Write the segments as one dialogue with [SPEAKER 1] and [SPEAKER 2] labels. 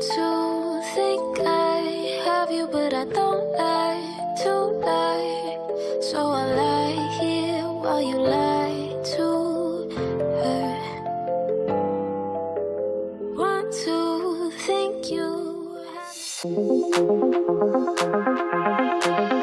[SPEAKER 1] To think I have you, but I don't like to lie. So I lie here while you lie to her. Want to think you have.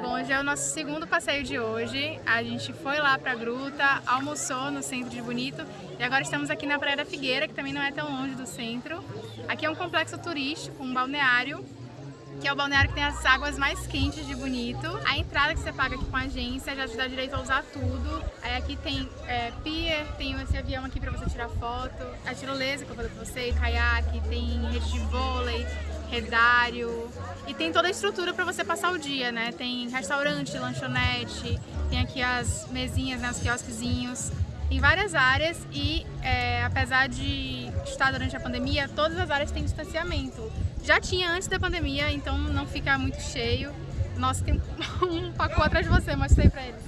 [SPEAKER 2] Bom, hoje é o nosso segundo passeio de hoje. A gente foi lá pra gruta, almoçou no centro de Bonito e agora estamos aqui na Praia da Figueira, que também não é tão longe do centro. Aqui é um complexo turístico, um balneário, que é o balneário que tem as águas mais quentes de Bonito. A entrada que você paga aqui com a agência já te dá direito a usar tudo. Aí aqui tem é, pier, tem esse avião aqui pra você tirar foto, a tirolesa que eu falei pra você, caiaque, tem rede de vôlei, redário e tem toda a estrutura para você passar o dia, né? Tem restaurante, lanchonete, tem aqui as mesinhas, né, os quiosquezinhos, tem várias áreas e é, apesar de estar durante a pandemia, todas as áreas têm distanciamento. Já tinha antes da pandemia, então não fica muito cheio. Nossa, tem um pacote atrás de você, mostrei pra eles.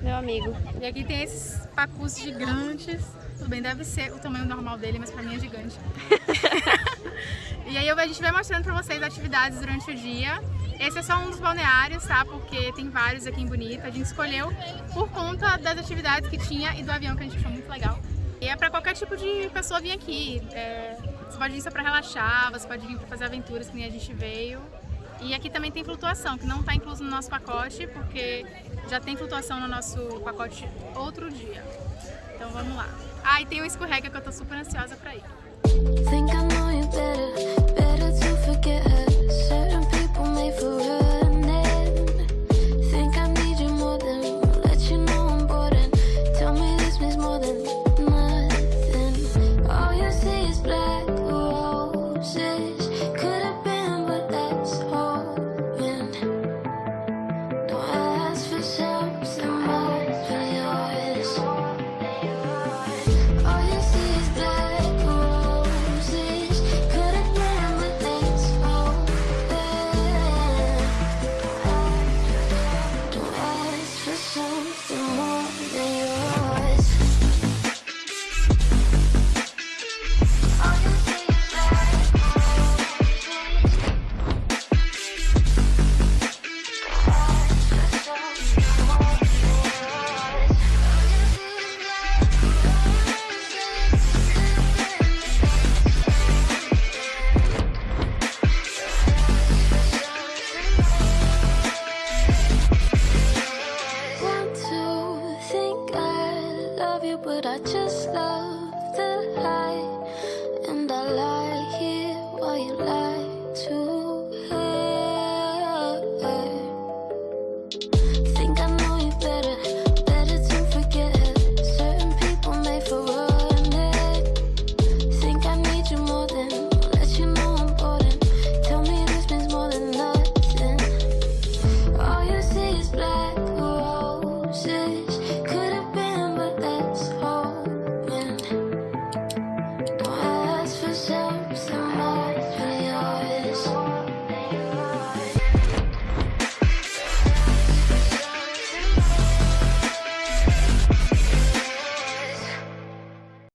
[SPEAKER 3] Meu amigo.
[SPEAKER 2] E aqui tem esses pacus gigantes. Tudo bem, deve ser o tamanho normal dele, mas pra mim é gigante. e aí a gente vai mostrando pra vocês atividades durante o dia. Esse é só um dos balneários, tá? Porque tem vários aqui em Bonito. A gente escolheu por conta das atividades que tinha e do avião que a gente achou muito legal. E é pra qualquer tipo de pessoa vir aqui. É, você pode vir só pra relaxar, você pode vir pra fazer aventuras que nem a gente veio. E aqui também tem flutuação, que não está incluso no nosso pacote, porque já tem flutuação no nosso pacote outro dia. Então vamos lá. Ah, e tem o escorrega que eu tô super ansiosa pra ir.
[SPEAKER 1] tomorrow love you, but I just love the high. And I lie here while you lie.